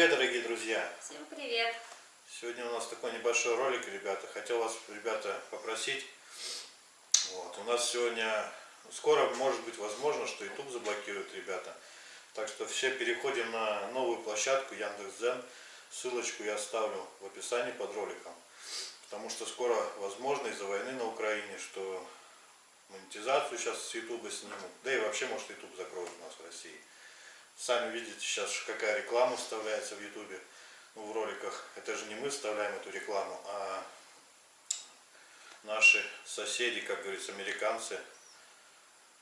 привет, дорогие друзья! Всем привет! Сегодня у нас такой небольшой ролик, ребята. Хотел вас, ребята, попросить. Вот, у нас сегодня, скоро может быть возможно, что YouTube заблокирует, ребята. Так что все переходим на новую площадку Яндекс.Дзен. Ссылочку я оставлю в описании под роликом. Потому что скоро возможно из-за войны на Украине, что монетизацию сейчас с YouTube снимут. Да и вообще, может, YouTube закроют у нас в России. Сами видите сейчас, какая реклама вставляется в Ютубе, ну, в роликах. Это же не мы вставляем эту рекламу, а наши соседи, как говорится, американцы,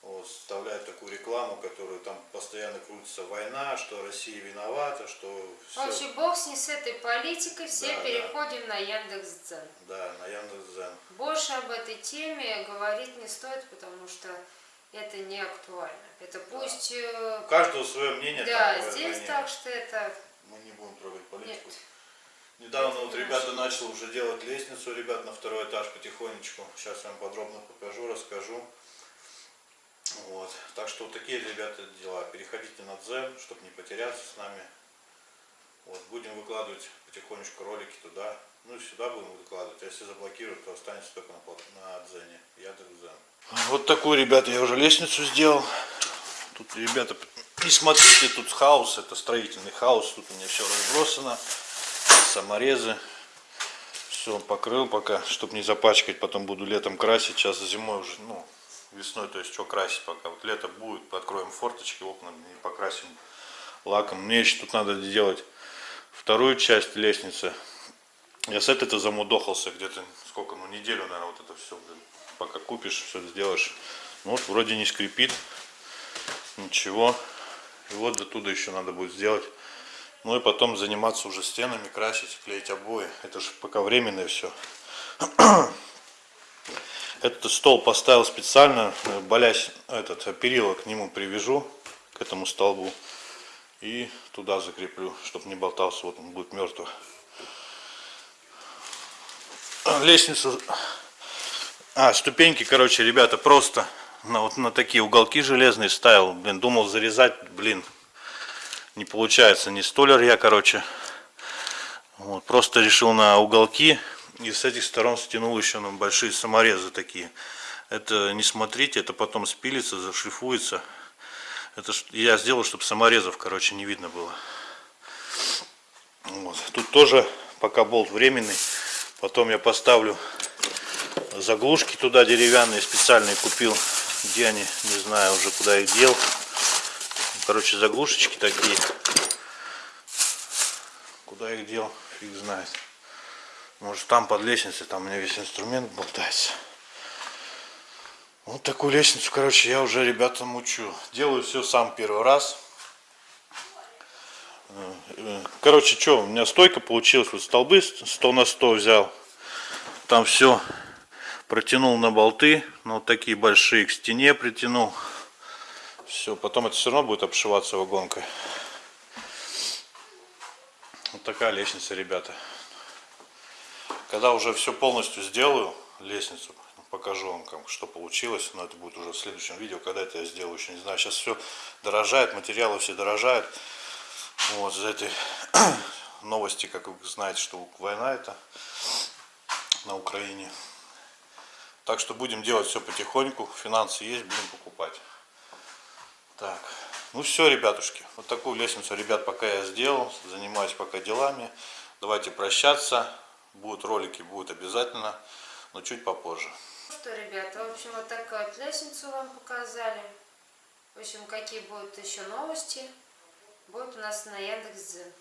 вот, вставляют такую рекламу, которую там постоянно крутится война, что Россия виновата, что В все. общем, бог с ней с этой политикой, все Да, да. переходим на Яндекс.Дзен. Да, на Яндекс.Зен. Больше об этой теме говорить не стоит, потому что это не актуально. Это пусть... э, У каждого свое мнение. Да, там, здесь так что это... Мы не будем трогать политику. Нет. Недавно вот ребята начали уже делать лестницу, ребят, на второй этаж потихонечку. Сейчас я вам подробно покажу, расскажу. Вот. Так что вот такие, ребята, дела. Переходите на Дзен, чтобы не потеряться с нами. Вот. Будем выкладывать потихонечку ролики туда. Ну и сюда будем выкладывать. А если заблокируют, то останется только на, на Дзене. Яндекс.Дзен. Вот такую, ребята, я уже лестницу сделал. Тут, ребята, не смотрите, тут хаос, это строительный хаос. Тут у меня все разбросано. Саморезы. Все покрыл пока, чтобы не запачкать. Потом буду летом красить. Сейчас зимой уже, ну, весной, то есть что красить пока. Вот лето будет, откроем форточки, окна не покрасим лаком. Мне еще тут надо сделать вторую часть лестницы. Я с этой-то замудохался где-то, сколько, ну, неделю, наверное, вот это все, блин. Пока купишь, все сделаешь. Ну, вот вроде не скрипит. Ничего. И вот до туда еще надо будет сделать. Ну и потом заниматься уже стенами, красить, клеить обои. Это же пока временное все. Этот стол поставил специально, э, болясь, этот перила к нему привяжу, к этому столбу. И туда закреплю, чтобы не болтался, вот он будет мертвый. Лестницу, а, ступеньки, короче, ребята, просто на, вот на такие уголки железные ставил. Блин, думал зарезать, блин, не получается. Не столер я, короче. Вот, просто решил на уголки и с этих сторон стянул еще на большие саморезы такие. Это не смотрите, это потом спилится, зашлифуется. Это я сделал, чтобы саморезов, короче, не видно было. Вот. Тут тоже пока болт временный. Потом я поставлю заглушки туда деревянные специальные купил. Где они, не знаю уже куда их дел. Короче, заглушечки такие. Куда их дел, фиг знает. Может там под лестницей, там у меня весь инструмент болтается. Вот такую лестницу, короче, я уже ребятам учу. Делаю все сам первый раз. Короче, что, у меня стойка получилась, вот столбы 100 на 100 взял. Там все протянул на болты, ну вот такие большие к стене притянул. Все, потом это все равно будет обшиваться вагонкой. Вот такая лестница, ребята. Когда уже все полностью сделаю, лестницу, покажу вам, как, что получилось. Но это будет уже в следующем видео, когда это я сделаю, еще не знаю. Сейчас все дорожает, материалы все дорожают. Вот, за этой новости, как вы знаете, что война это на Украине. Так что будем делать все потихоньку. Финансы есть, будем покупать. Так, ну все, ребятушки. Вот такую лестницу, ребят, пока я сделал. Занимаюсь пока делами. Давайте прощаться. Будут ролики, будут обязательно, но чуть попозже. Ну что, ребята, в общем, вот такую вот лестницу вам показали. В общем, какие будут еще новости, будут у нас на Яндекс.Дзен.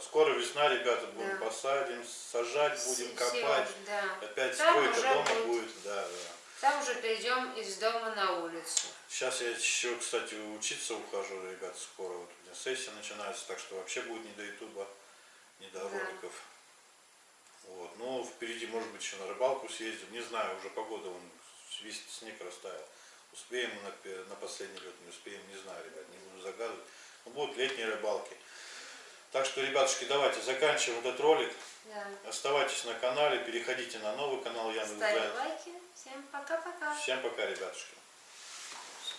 Скоро весна, ребята, будем Да. посадим, сажать, будем Все, копать. да. Опять Там стройка дома будет. будет. Да, да. Там уже перейдем из дома на улицу. Сейчас я еще, кстати, учиться ухожу, ребят, скоро. Вот у меня сессия начинается, так что вообще будет не до ютуба, не до Да. роликов. Вот. Ну, впереди, может быть, еще на рыбалку съездим. Не знаю, уже погода, он весь снег растаял. Успеем мы на, на последний лед, не успеем, не знаю, ребят, не буду загадывать. Но будут летние рыбалки. Так что, ребятушки, давайте заканчиваем этот ролик. Да. Оставайтесь на канале, переходите на новый канал Яндекс. Ставим лайки. Всем пока-пока. Всем пока, ребятушки.